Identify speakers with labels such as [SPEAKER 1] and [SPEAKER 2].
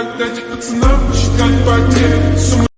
[SPEAKER 1] Как дать пацанам посчитать потери